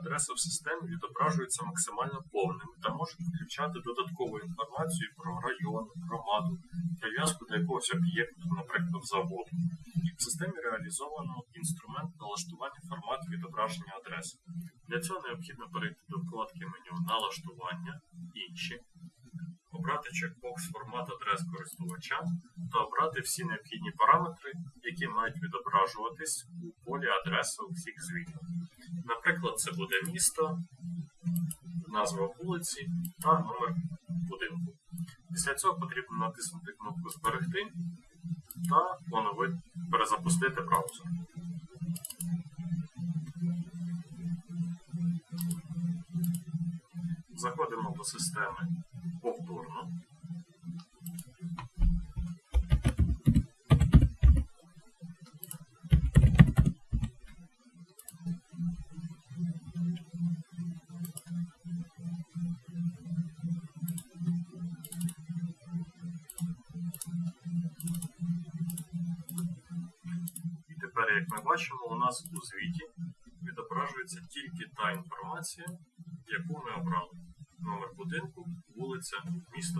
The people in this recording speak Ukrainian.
адреса в системі відображується максимально повними та можуть включати додаткову інформацію про район, громаду, прив'язку до якогось об'єкту, наприклад, заводу. В системі реалізовано інструмент налаштування формату відображення адреси. Для цього необхідно перейти до вкладки меню Налаштування, інші, обрати чекбокс формат адрес користувача та обрати всі необхідні параметри, які мають відображуватись у полі адреси у всіх звітах. Наприклад, це буде місто, назва вулиці та номер будинку. Після цього потрібно натиснути кнопку Зберегти та поновити перезапустити браузер. Заходимо до системи повторно. Тепер, як ми бачимо, у нас у звіті відображується тільки та інформація, яку ми обрали. Номер будинку, вулиця, місто.